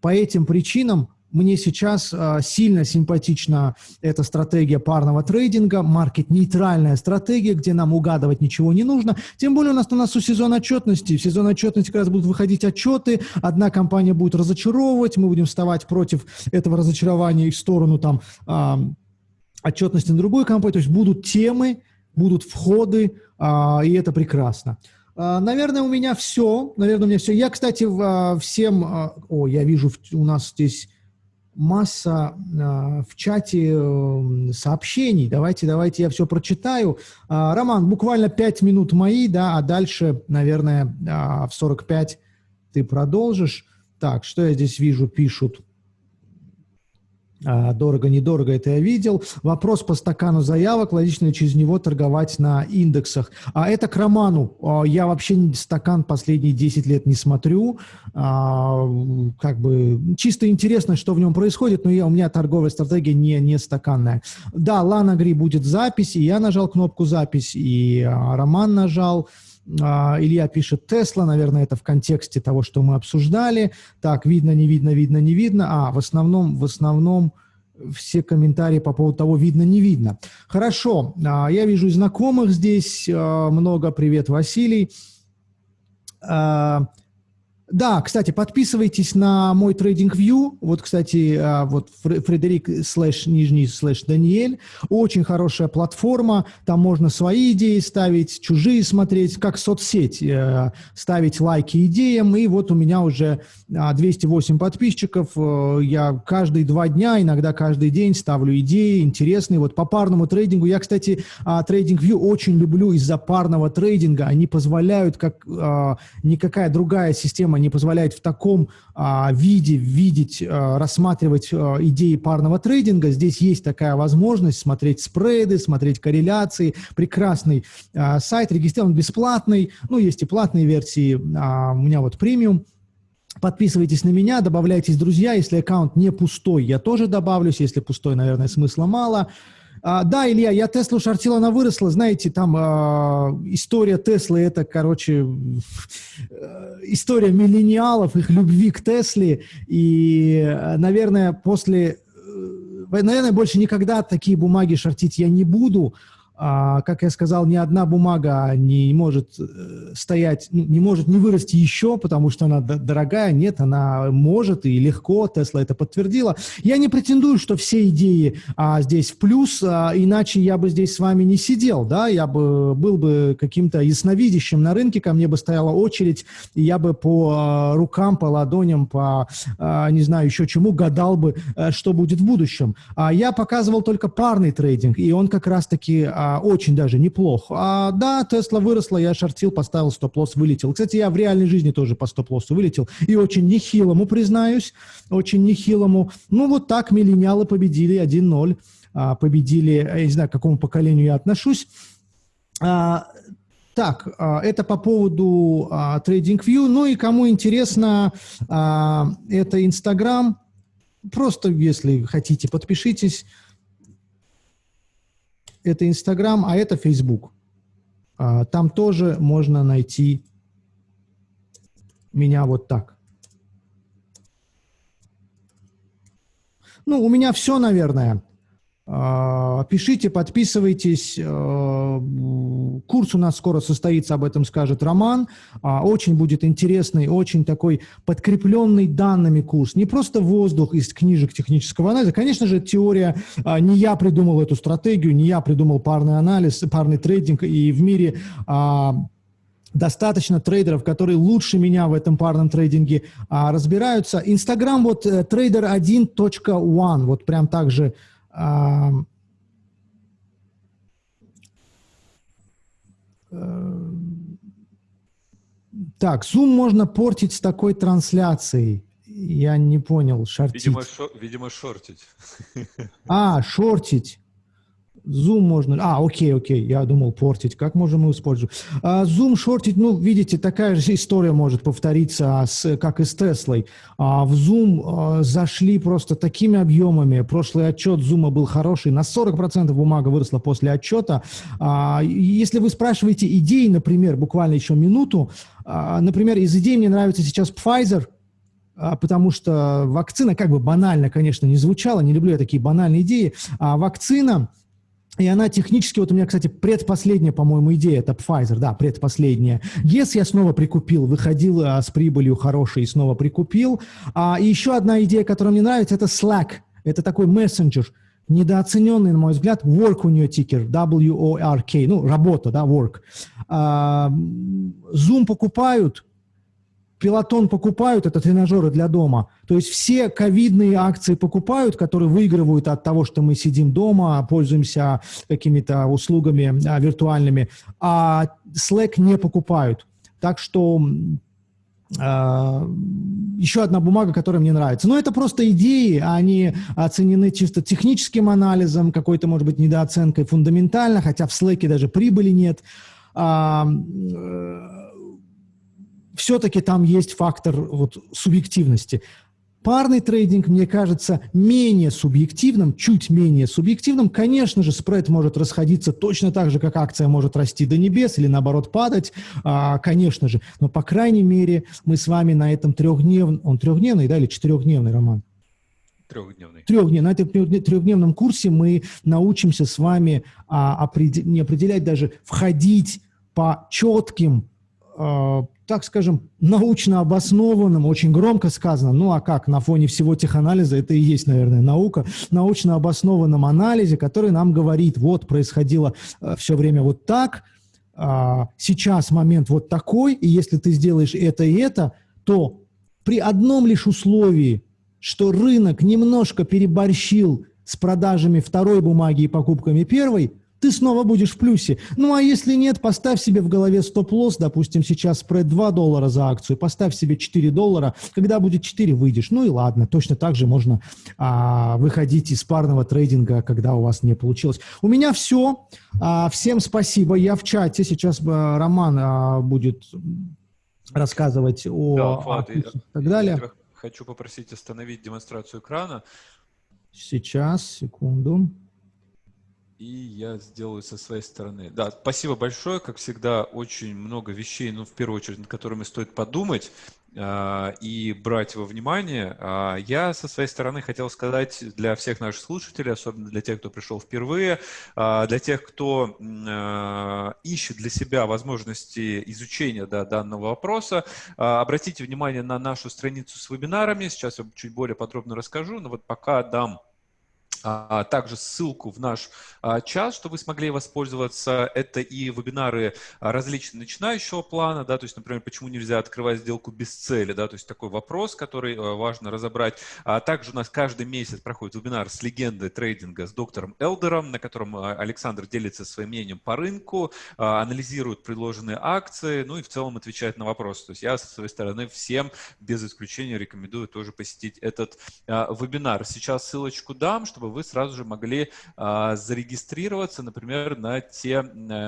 По этим причинам мне сейчас э, сильно симпатична эта стратегия парного трейдинга, маркет-нейтральная стратегия, где нам угадывать ничего не нужно. Тем более у нас на носу сезон отчетности. В сезон отчетности как раз будут выходить отчеты, одна компания будет разочаровывать, мы будем вставать против этого разочарования и в сторону там э, отчетности на другую компанию. То есть будут темы, будут входы, э, и это прекрасно. Наверное, у меня все. Наверное, у меня все. Я, кстати, всем... О, я вижу, у нас здесь масса э, в чате э, сообщений. Давайте, давайте я все прочитаю. Э, Роман, буквально 5 минут мои, да, а дальше, наверное, э, в 45 ты продолжишь. Так, что я здесь вижу, пишут. А, дорого, недорого, это я видел. Вопрос по стакану заявок, логично через него торговать на индексах. А это к роману. А, я вообще стакан последние 10 лет не смотрю. А, как бы чисто интересно, что в нем происходит, но я, у меня торговая стратегия не, не стаканная. Да, Лана Гри будет запись, и я нажал кнопку запись, и Роман нажал. Илья пишет Тесла, наверное, это в контексте того, что мы обсуждали. Так, видно, не видно, видно, не видно. А, в основном, в основном все комментарии по поводу того, видно, не видно. Хорошо, я вижу знакомых здесь много. Привет, Василий. Да, кстати, подписывайтесь на мой TradingView. Вот, кстати, а, вот Фредерик слэш нижний слэш Даниэль. Очень хорошая платформа. Там можно свои идеи ставить, чужие смотреть, как соцсеть. Э, ставить лайки идеям. И вот у меня уже 208 а, подписчиков. Э, я каждые два дня, иногда каждый день ставлю идеи интересные. Вот по парному трейдингу. Я, кстати, а, TradingView очень люблю из-за парного трейдинга. Они позволяют, как никакая другая система не позволяет в таком а, виде видеть, а, рассматривать а, идеи парного трейдинга. Здесь есть такая возможность смотреть спреды, смотреть корреляции. Прекрасный а, сайт, регистрирован бесплатный. Ну, есть и платные версии. А, у меня вот премиум. Подписывайтесь на меня, добавляйтесь друзья. Если аккаунт не пустой, я тоже добавлюсь. Если пустой, наверное, смысла мало. А, да, Илья, я Теслу шортил, она выросла. Знаете, там а, история Теслы, это, короче, э, история миллениалов, их любви к Тесле. И, наверное, после... Э, наверное, больше никогда такие бумаги шортить я не буду. А, как я сказал, ни одна бумага не может э, стоять, ну, не может не вырасти еще, потому что она дорогая. Нет, она может и легко, Тесла это подтвердила. Я не претендую, что все идеи а, здесь в плюс, а, иначе я бы здесь с вами не сидел, да, я бы был бы каким-то ясновидящим на рынке, ко мне бы стояла очередь, и я бы по а, рукам, по ладоням, по, а, не знаю, еще чему гадал бы, а, что будет в будущем. А я показывал только парный трейдинг, и он как раз-таки а, очень даже неплох. А, да, Тесла выросла, я шортил, поставил стоп-лосс, вылетел. Кстати, я в реальной жизни тоже по стоп-лоссу вылетел. И очень нехилому, признаюсь, очень нехилому. Ну, вот так миллениалы победили 1-0. А, победили, я не знаю, к какому поколению я отношусь. А, так, а, это по поводу а, TradingView. Ну и кому интересно, а, это Instagram. Просто, если хотите, подпишитесь это Инстаграм, а это Фейсбук. А, там тоже можно найти меня вот так. Ну, у меня все, наверное. А, пишите, подписывайтесь. А, курс у нас скоро состоится, об этом скажет Роман. А, очень будет интересный, очень такой подкрепленный данными курс. Не просто воздух из книжек технического анализа. Конечно же, теория. Не я придумал эту стратегию, не я придумал парный анализ, парный трейдинг. И в мире достаточно трейдеров, которые лучше меня в этом парном трейдинге разбираются. Инстаграм вот trader1.one, э, вот прям так же так, Zoom можно портить с такой трансляцией. Я не понял, шортить. Видимо, шо, видимо шортить. <laughs> А, шортить. Zoom можно... А, окей, окей, я думал портить. Как можем мы использовать? А, Zoom шортить, ну, видите, такая же история может повториться, с, как и с Теслой. А, в Zoom а, зашли просто такими объемами. Прошлый отчет Zoom был хороший. На 40% бумага выросла после отчета. А, если вы спрашиваете идеи, например, буквально еще минуту, а, например, из идей мне нравится сейчас Pfizer, а, потому что вакцина, как бы банально, конечно, не звучала, не люблю я такие банальные идеи, а вакцина и она технически, вот у меня, кстати, предпоследняя, по-моему, идея, это Pfizer, да, предпоследняя. Yes, я снова прикупил, выходил а, с прибылью хорошей и снова прикупил. А, и еще одна идея, которая мне нравится, это Slack. Это такой мессенджер, недооцененный, на мой взгляд, work у нее тикер, W-O-R-K, ну, работа, да, work. А, Zoom покупают, Пилотон покупают, это тренажеры для дома. То есть все ковидные акции покупают, которые выигрывают от того, что мы сидим дома, пользуемся какими-то услугами а, виртуальными, а Slack не покупают. Так что еще одна бумага, которая мне нравится. Но это просто идеи, они оценены чисто техническим анализом, какой-то, может быть, недооценкой фундаментально, хотя в Slack даже прибыли нет. Все-таки там есть фактор вот, субъективности. Парный трейдинг, мне кажется, менее субъективным, чуть менее субъективным. Конечно же, спред может расходиться точно так же, как акция может расти до небес или, наоборот, падать, а, конечно же. Но, по крайней мере, мы с вами на этом трехдневном... Он трехдневный, да, или четырехдневный, Роман? Трехдневный. Трехдневный. На этом трехдневном курсе мы научимся с вами а, определ... не определять даже, входить по четким а, так скажем, научно обоснованном, очень громко сказано, ну а как, на фоне всего теханализа, это и есть, наверное, наука, научно обоснованном анализе, который нам говорит, вот, происходило э, все время вот так, э, сейчас момент вот такой, и если ты сделаешь это и это, то при одном лишь условии, что рынок немножко переборщил с продажами второй бумаги и покупками первой, ты снова будешь в плюсе. Ну а если нет, поставь себе в голове стоп-лосс, допустим, сейчас спред 2 доллара за акцию, поставь себе 4 доллара, когда будет 4, выйдешь. Ну и ладно, точно так же можно а, выходить из парного трейдинга, когда у вас не получилось. У меня все. А, всем спасибо. Я в чате. Сейчас а, Роман а, будет рассказывать о... Да, Влад, и так далее. хочу попросить остановить демонстрацию экрана. Сейчас, секунду и я сделаю со своей стороны. Да, спасибо большое. Как всегда, очень много вещей, ну, в первую очередь, над которыми стоит подумать э, и брать во внимание. Э, я со своей стороны хотел сказать для всех наших слушателей, особенно для тех, кто пришел впервые, э, для тех, кто э, ищет для себя возможности изучения да, данного вопроса, обратите внимание на нашу страницу с вебинарами. Сейчас я чуть более подробно расскажу, но вот пока дам а, также ссылку в наш а, чат, чтобы вы смогли воспользоваться. Это и вебинары различные начинающего плана, да, то есть, например, почему нельзя открывать сделку без цели, да, то есть такой вопрос, который а, важно разобрать. А также у нас каждый месяц проходит вебинар с легендой трейдинга с доктором Элдером, на котором Александр делится своим мнением по рынку, анализирует предложенные акции, ну и в целом отвечает на вопросы. То есть я со своей стороны всем без исключения рекомендую тоже посетить этот вебинар. Сейчас ссылочку дам, чтобы вы сразу же могли а, зарегистрироваться, например, на те а,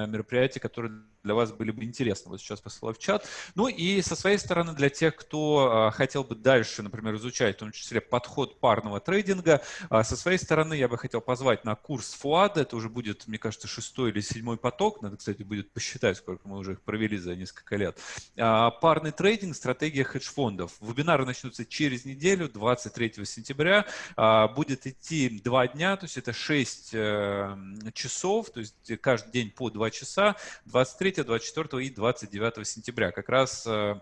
мероприятия, которые для вас были бы интересны. Вот сейчас посылаю в чат. Ну и со своей стороны, для тех, кто а, хотел бы дальше, например, изучать в том числе подход парного трейдинга, а, со своей стороны я бы хотел позвать на курс ФУАДа. Это уже будет, мне кажется, шестой или седьмой поток. Надо, кстати, будет посчитать, сколько мы уже их провели за несколько лет. А, парный трейдинг, стратегия хедж-фондов. Вебинары начнутся через неделю, 23 сентября. Будет идти два дня, то есть это 6 э, часов, то есть каждый день по 2 часа. 23 24 и 29 сентября. Как раз э,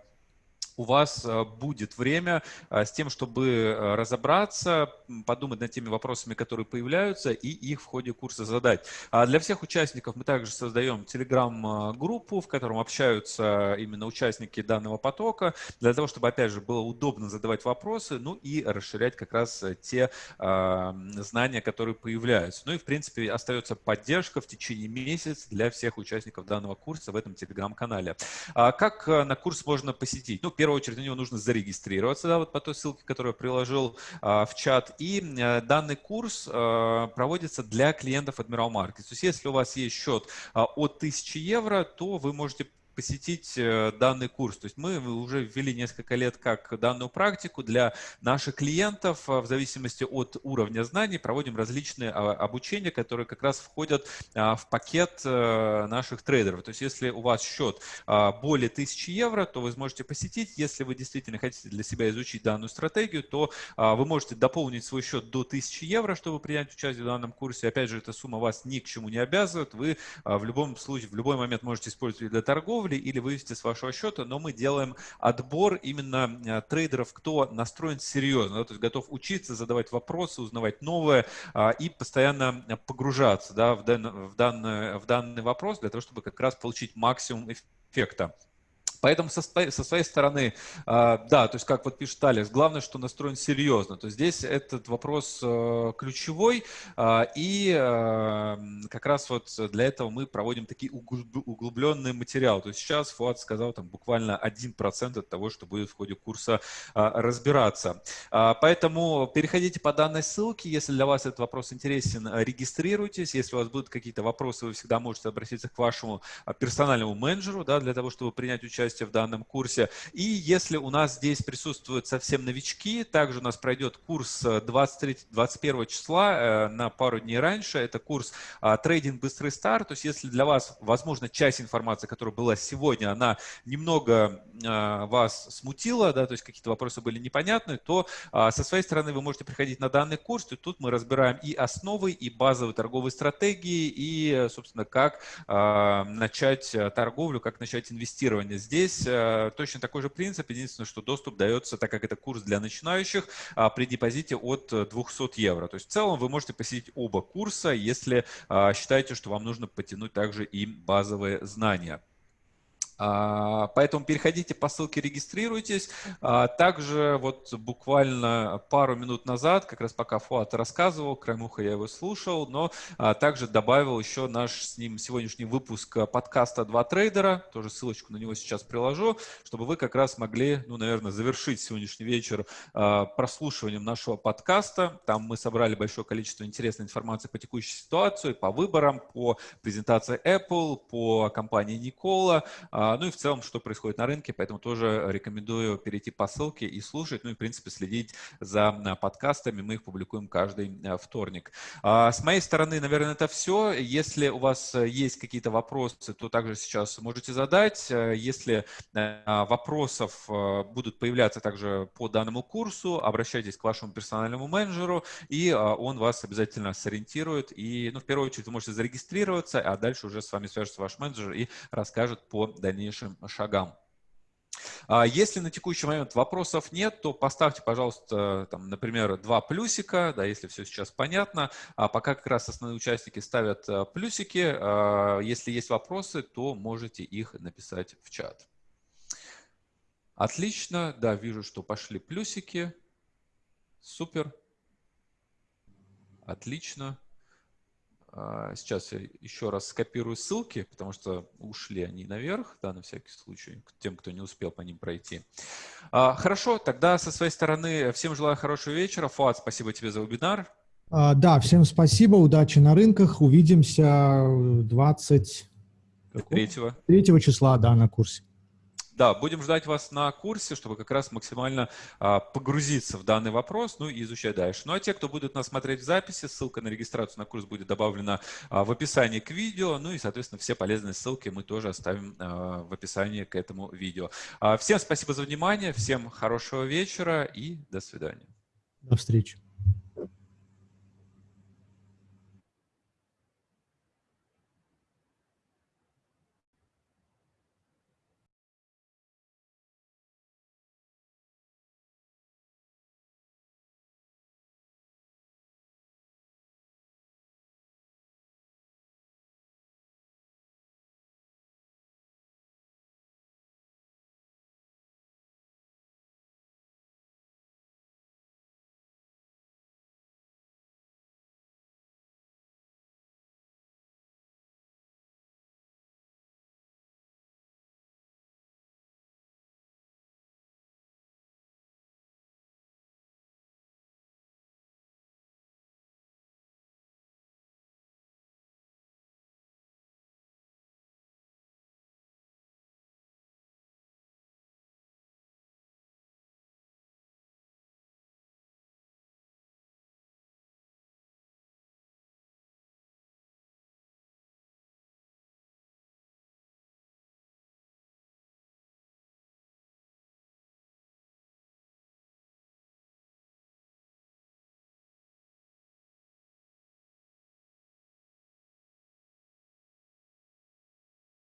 у вас э, будет время э, с тем, чтобы э, разобраться, подумать над теми вопросами, которые появляются, и их в ходе курса задать. А для всех участников мы также создаем телеграм-группу, в котором общаются именно участники данного потока, для того, чтобы, опять же, было удобно задавать вопросы, ну и расширять как раз те знания, которые появляются. Ну и, в принципе, остается поддержка в течение месяца для всех участников данного курса в этом телеграм-канале. А как на курс можно посетить? Ну, первую очередь на него нужно зарегистрироваться, да, вот по той ссылке, которую я приложил а, в чат. И а, данный курс а, проводится для клиентов Admiral Markets. То есть если у вас есть счет а, от 1000 евро, то вы можете посетить э, данный курс. То есть мы уже ввели несколько лет как данную практику для наших клиентов э, в зависимости от уровня знаний проводим различные а, обучения, которые как раз входят а, в пакет э, наших трейдеров. То есть если у вас счет а, более 1000 евро, то вы сможете посетить. Если вы действительно хотите для себя изучить данную стратегию, то вы можете дополнить свой счет до 1000 евро, чтобы принять участие в данном курсе. Опять же, эта сумма вас ни к чему не обязывает. Вы в любом случае, в любой момент можете использовать для торговли, торговли или вывести с вашего счета, но мы делаем отбор именно э, трейдеров, кто настроен серьезно, да, то есть готов учиться, задавать вопросы, узнавать новое а, и постоянно погружаться да, в, дан, в, данный, в данный вопрос для того, чтобы как раз получить максимум эффекта. Поэтому со, со своей стороны, а, да, то есть как вот пишет Алекс, главное, что настроен серьезно. То есть здесь этот вопрос э, ключевой, а, и э, как раз вот для этого мы проводим такие углубленные материалы. То есть сейчас Фуат сказал там буквально 1% от того, что будет в ходе курса а, разбираться. Поэтому переходите по данной ссылке, если для вас этот вопрос интересен, регистрируйтесь. Если у вас будут какие-то вопросы, вы всегда можете обратиться к вашему персональному менеджеру, да, для того, чтобы принять участие участие в данном курсе. И если у нас здесь присутствуют совсем новички, также у нас пройдет курс 23-21 числа э, на пару дней раньше. Это курс а, «Трейдинг. Быстрый старт». То есть если для вас, возможно, часть информации, которая была сегодня, она немного а, вас смутила, да, то есть какие-то вопросы были непонятны, то а, со своей стороны вы можете приходить на данный курс, и тут мы разбираем и основы, и базовые торговые стратегии, и, собственно, как начать э, торговлю, как начать инвестирование. Здесь Здесь э, точно такой же принцип, единственное, что доступ дается, так как это курс для начинающих, а, при депозите от 200 э, евро. То есть в целом вы можете посетить оба курса, если а, считаете, что вам нужно потянуть также и базовые знания. А, поэтому переходите по ссылке, регистрируйтесь. А, также вот буквально пару минут назад, как раз пока Фуат рассказывал, краем уха я его слушал, но а, также добавил еще наш с ним сегодняшний выпуск подкаста «Два трейдера». Тоже ссылочку на него сейчас приложу, чтобы вы как раз могли, ну, наверное, завершить сегодняшний вечер прослушиванием нашего подкаста. Там мы собрали большое количество интересной информации по текущей ситуации, по выборам, по презентации Apple, по компании Никола, ну и в целом, что происходит на рынке, поэтому тоже рекомендую перейти по ссылке и слушать, ну и, в принципе, следить за а, подкастами. Мы их публикуем каждый а, вторник. С моей стороны, наверное, это все. Если у вас есть какие-то вопросы, то также сейчас можете задать. Если вопросов будут появляться также по данному курсу, обращайтесь к вашему персональному менеджеру, и он вас обязательно сориентирует. И, ну, в первую очередь, вы можете зарегистрироваться, а дальше уже с вами свяжется ваш менеджер и расскажет по дальнейшему дальнейшим шагам. А если на текущий момент вопросов нет, то поставьте, пожалуйста, там, например, два плюсика, да, если все сейчас понятно. А пока как раз основные участники ставят э, плюсики, а, если есть вопросы, то можете их написать в чат. Отлично, да, вижу, что пошли плюсики. Супер. Отлично. А, сейчас я еще раз скопирую ссылки, потому что ушли они наверх, да, на всякий случай, тем, кто не успел по ним пройти. А, хорошо, тогда со своей стороны всем желаю хорошего вечера. Фуат, спасибо тебе за вебинар. А, да, всем спасибо, удачи на рынках. Увидимся 23 3 числа, да, на курсе. Да, будем ждать вас на курсе, чтобы как раз максимально а, погрузиться в данный вопрос, ну и изучать дальше. Ну а те, кто будет нас смотреть в записи, ссылка на регистрацию на курс будет добавлена а, в описании к видео, ну и, соответственно, все полезные ссылки мы тоже оставим а, в описании к этому видео. А, всем спасибо за внимание, всем хорошего вечера и до свидания. До встречи.